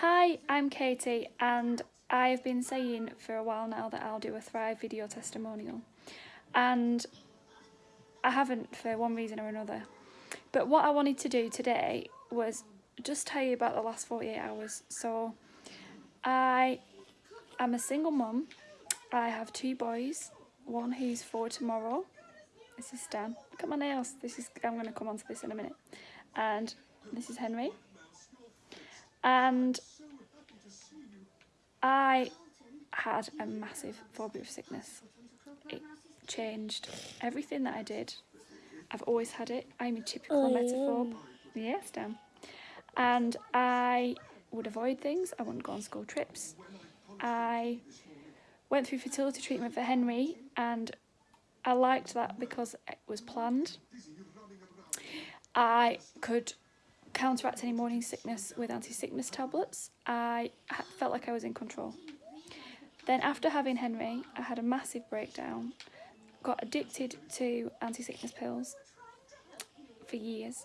Hi, I'm Katie and I've been saying for a while now that I'll do a Thrive video testimonial and I haven't for one reason or another. But what I wanted to do today was just tell you about the last 48 hours. So I am a single mum. I have two boys, one who's four tomorrow. This is Stan. Look at my nails. This is I'm going to come on to this in a minute. And this is Henry and I had a massive phobia of sickness. It changed everything that I did. I've always had it. I'm a typical oh. Yes, Dan. And I would avoid things. I wouldn't go on school trips. I went through fertility treatment for Henry and I liked that because it was planned. I could counteract any morning sickness with anti-sickness tablets. I felt like I was in control. Then after having Henry, I had a massive breakdown, got addicted to anti-sickness pills for years,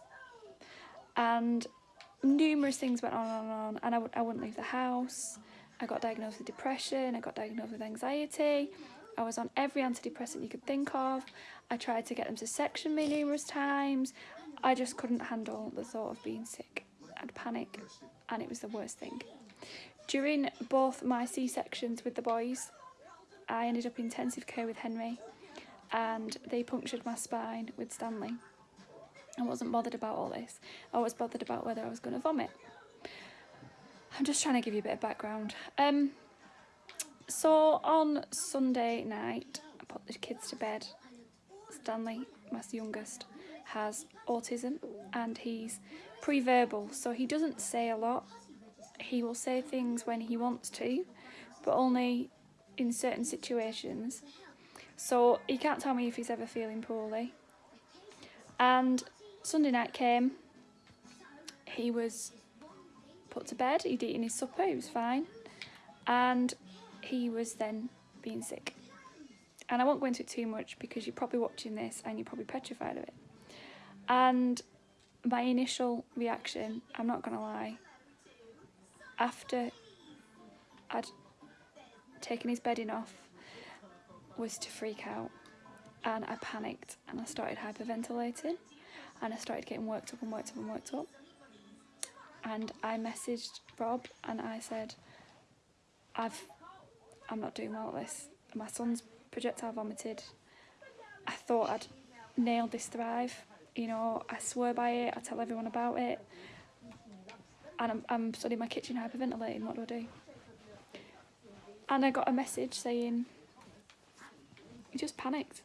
and numerous things went on and on, and I wouldn't leave the house. I got diagnosed with depression, I got diagnosed with anxiety, I was on every antidepressant you could think of. I tried to get them to section me numerous times. I just couldn't handle the thought of being sick. I'd panic and it was the worst thing. During both my C-sections with the boys, I ended up in intensive care with Henry and they punctured my spine with Stanley. I wasn't bothered about all this. I was bothered about whether I was going to vomit. I'm just trying to give you a bit of background. Um, so on Sunday night, I put the kids to bed. Stanley, my youngest, has autism and he's pre-verbal so he doesn't say a lot. He will say things when he wants to but only in certain situations. So he can't tell me if he's ever feeling poorly. And Sunday night came he was put to bed he'd eaten his supper he was fine and he was then being sick and I won't go into it too much because you're probably watching this and you're probably petrified of it and my initial reaction, I'm not going to lie, after I'd taken his bedding off, was to freak out. And I panicked and I started hyperventilating and I started getting worked up and worked up and worked up. And I messaged Rob and I said, I've, I'm not doing well at this. My son's projectile vomited. I thought I'd nailed this thrive you know, I swear by it, I tell everyone about it. And I'm, I'm studying my kitchen hyperventilating, what do I do? And I got a message saying, you just panicked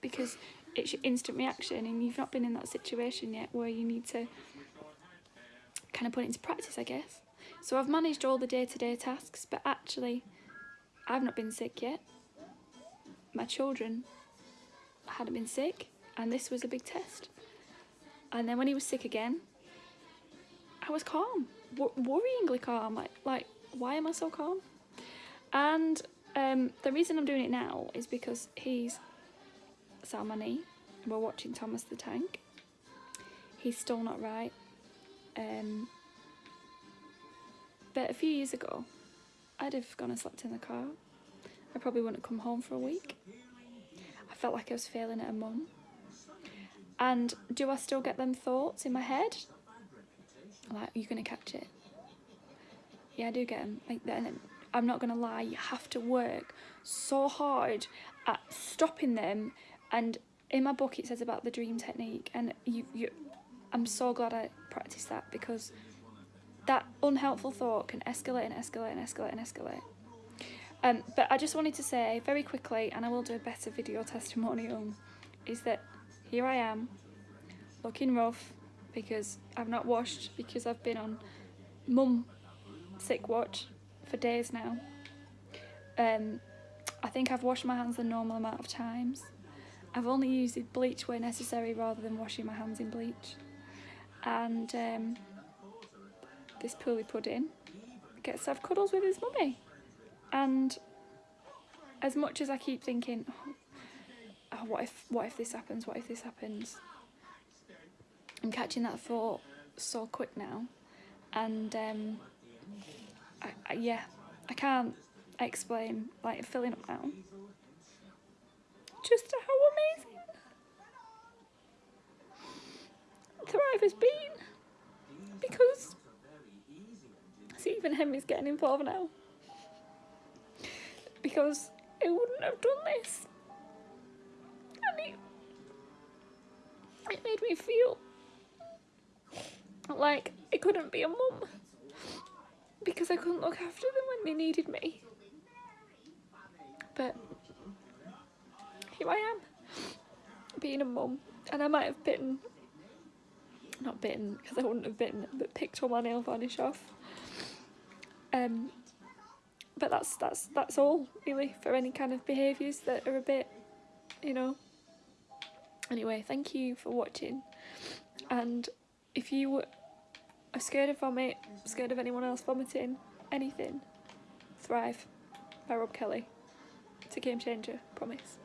because it's your instant reaction and you've not been in that situation yet where you need to kind of put it into practice, I guess. So I've managed all the day-to-day -day tasks, but actually, I've not been sick yet. My children hadn't been sick, and this was a big test. And then when he was sick again, I was calm, worryingly calm. Like, like, why am I so calm? And um, the reason I'm doing it now is because he's my knee. We're watching Thomas the Tank. He's still not right. Um, but a few years ago, I'd have gone and slept in the car. I probably wouldn't come home for a week. I felt like I was failing at a mum. And do I still get them thoughts in my head? Like, are you going to catch it? Yeah, I do get them. Like, then I'm not going to lie, you have to work so hard at stopping them. And in my book, it says about the dream technique. And you, you, I'm so glad I practiced that because that unhelpful thought can escalate and escalate and escalate and escalate. Um, but I just wanted to say very quickly, and I will do a better video testimonial, is that here I am looking rough because I've not washed because I've been on mum sick watch for days now. Um, I think I've washed my hands the normal amount of times. I've only used bleach where necessary rather than washing my hands in bleach. And um, this poorly pudding gets to have cuddles with his mummy. And as much as I keep thinking, oh, oh, what if what if this happens what if this happens I'm catching that thought so quick now and um, I, I, yeah, I can't explain, like, filling up now. Just how amazing Thrive has been. Because, even Henry's getting involved now. Because I wouldn't have done this. And he, it made me feel like I couldn't be a mum because I couldn't look after them when they needed me. But here I am, being a mum, and I might have bitten, not bitten because I wouldn't have bitten, but picked all my nail varnish off. Um, but that's that's that's all really for any kind of behaviours that are a bit, you know. Anyway, thank you for watching, and if you are scared of vomit, scared of anyone else vomiting, anything, Thrive by Rob Kelly. It's a game changer, promise.